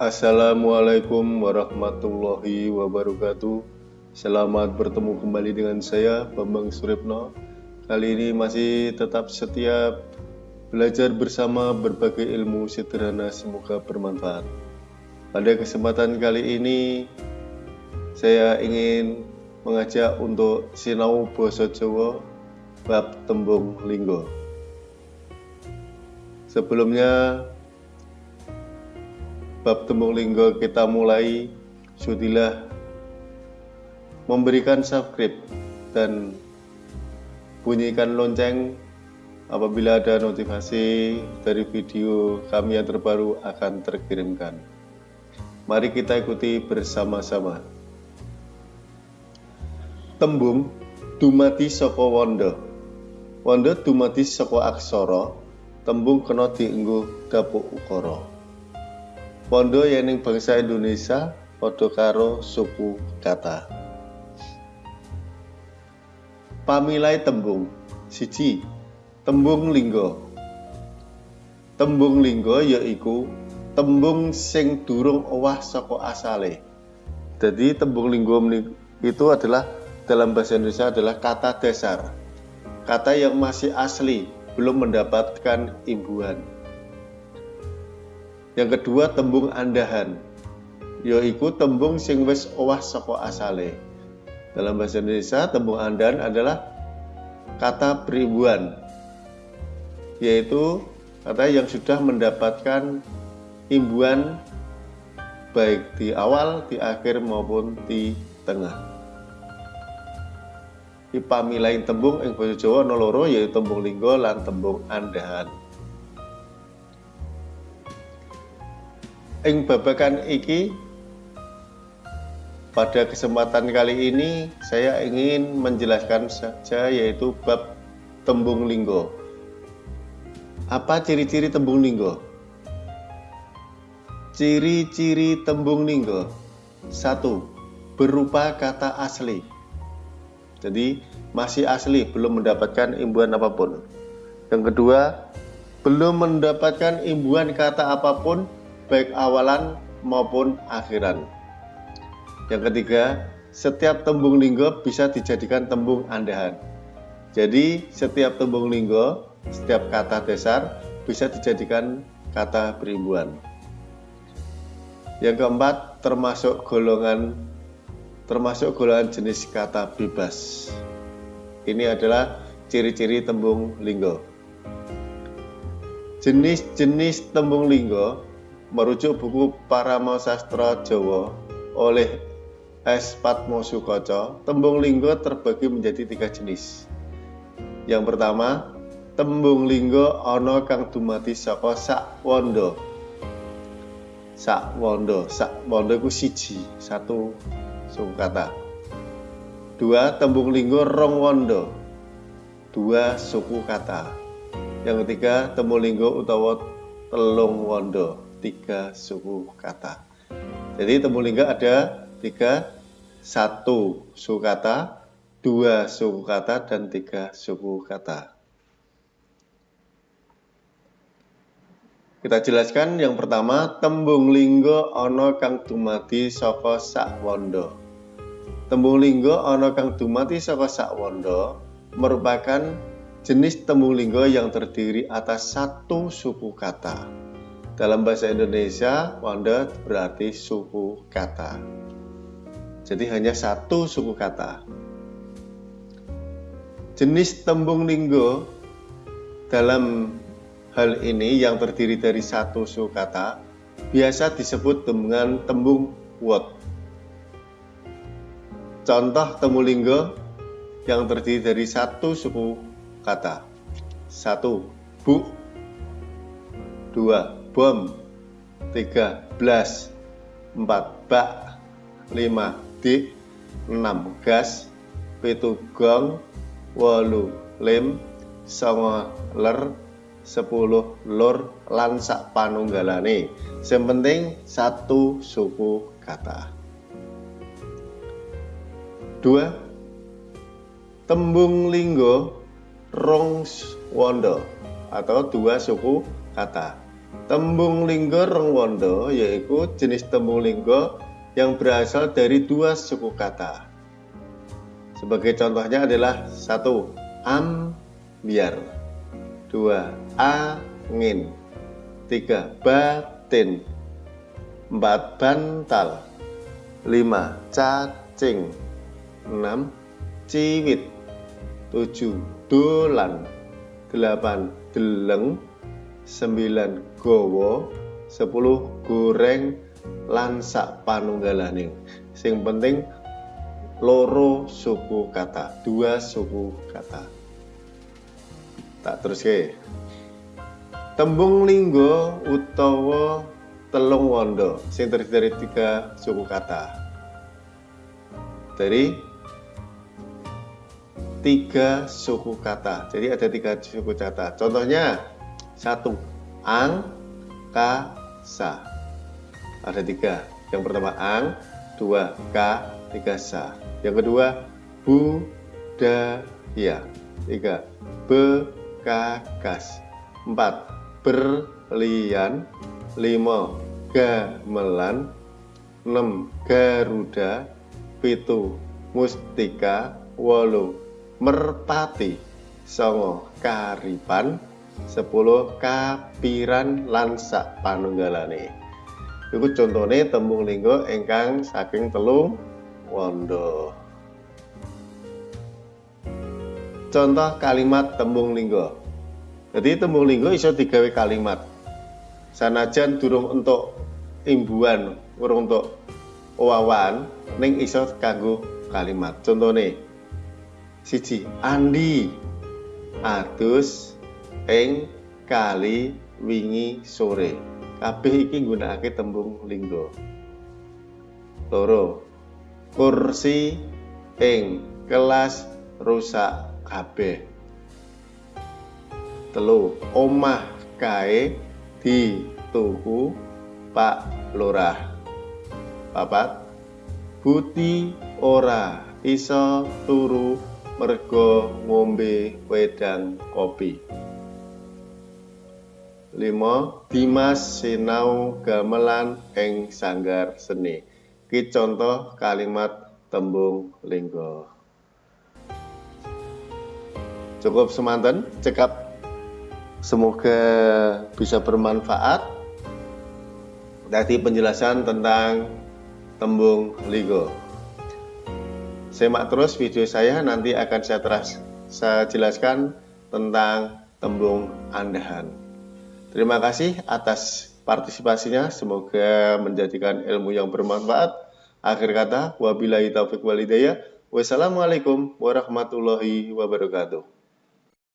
Assalamualaikum warahmatullahi wabarakatuh. Selamat bertemu kembali dengan saya Bambang Suripno Kali ini masih tetap setiap belajar bersama berbagai ilmu sederhana semoga bermanfaat. Pada kesempatan kali ini saya ingin mengajak untuk sinau Boso Jawa bab tembung linggo. Sebelumnya bab tembung linggo kita mulai sudilah memberikan subscribe dan bunyikan lonceng apabila ada notifikasi dari video kami yang terbaru akan terkirimkan. Mari kita ikuti bersama-sama. Tembung dumati soko wondo. Wondo dumati soko aksara, tembung kena dienggo dapuk ukara. Pondo yening bangsa Indonesia padha karo suku kata. Pamilai tembung siji tembung linggo. Tembung linggo yaiku tembung sing durung owah saka asale. Jadi tembung linggo itu adalah dalam bahasa Indonesia adalah kata dasar. Kata yang masih asli, belum mendapatkan imbuhan. Yang kedua tembung andahan, yaitu tembung sing wis owah saka asale. Dalam bahasa Indonesia, tembung andahan adalah kata peribuan, yaitu kata yang sudah mendapatkan imbuhan baik di awal, di akhir maupun di tengah. Ipamilain tembung ing Jawa ana loro yaitu tembung linggo lan tembung andahan. Ing babakan iki pada kesempatan kali ini saya ingin menjelaskan saja yaitu bab tembung linggo. Apa ciri-ciri tembung linggo? Ciri-ciri tembung linggo. Satu, berupa kata asli. Jadi masih asli, belum mendapatkan imbuhan apa pun. Yang kedua, belum mendapatkan imbuhan kata apa pun baik awalan maupun akhiran. Yang ketiga, setiap tembung linggo bisa dijadikan tembung andahan. Jadi, setiap tembung linggo, setiap kata dasar bisa dijadikan kata perimbuan. Yang keempat, termasuk golongan termasuk golongan jenis kata bebas. Ini adalah ciri-ciri tembung linggo. Jenis-jenis tembung linggo merujuk buku Parama Sastra Jawa oleh S. Patmo Sukoco, tembung linggo terbagi menjadi tiga jenis. Yang pertama, tembung linggo ono kang dumati saka sak wondo. Sak wondo, sak wondo iku siji, satu suku kata. Dua, tembung linggo rong wondo. Dua suku kata. Yang ketiga, tembung linggo utawa telung wondo tiga suku kata. Jadi Temulingga ada tiga, satu suku kata, dua suku kata, dan tiga suku kata. Kita jelaskan yang pertama, tembung linggo ono kang dumati saka sak wondo. Tembung linggo ono kang dumati saka sak wondo merupakan jenis tembung linggo yang terdiri atas satu suku kata. Dalam bahasa Indonesia, wanda berarti suku kata. Jadi hanya satu suku kata. Jenis tembung linggo dalam hal ini yang terdiri dari satu suku kata biasa disebut dengan tembung word. Contoh tembung linggo yang terdiri dari satu suku kata. Satu, bu. Dua, bom tiga belas empat bak lima dik enam gas pitu gong wolu lim songo ler sepuluh lur lan sak panunggalane. Sing penting satu suku kata. Dua tembung linggo rong wondo atau dua suku kata Tembung linggo rengwondo yaitu jenis tembung linggo yang berasal dari dua suku kata. Sebagai contohnya adalah satu ambiar, dua angin, tiga batin, empat bantal, lima cacing, enam ciwit, tujuh dolan, delapan deleng, sembilan gowo, sepuluh goreng, lan sak panunggalaning. Sing penting loro suku kata, dua suku kata. Tak terus ke. Tembung linggo utawa telung wondo sing terdiri dari tiga suku kata. Dari tiga suku kata. Jadi ada tiga suku kata. Contohnya satu ang, ka, sa. Ada tiga. Yang pertama ang, dua ka, tiga sa. Yang kedua bu, da, ya. Tiga bekakas. Empat berlian. Lima gamelan. Enam garuda. Pitu mustika. Wolu merpati. Songo karipan 10 kapiran lansak panunggalane. Iku contone tembung linggo ingkang saking telung wondo contoh kalimat tembung linggo. Jadi tembung linggo iso digawe kalimat. Sanajan durung untuk imbuan urung untuk wawan ning iso kanggo kalimat. Contohnya siji Andi adus ing kali wingi sore. Kabeh iki nggunakake tembung linggo. Loro. Kursi ing kelas rusak kabeh. Telu. Omah kae di tuku Pak Lurah. Papat. Buti ora iso turu mergo ngombe wedang kopi. 5. Dimas sinau gamelan ing sanggar seni. Ki contoh kalimat tembung linggo. Cukup semanten cekap semoga bisa bermanfaat dari penjelasan tentang tembung linggo. Semak terus video saya nanti akan saya teras saya jelaskan tentang tembung andahan. Terima kasih atas partisipasinya. Semoga menjadikan ilmu yang bermanfaat. Akhir kata, wabillahi taufiq walidayah. Wassalamualaikum warahmatullahi wabarakatuh.